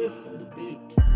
rips on the beat.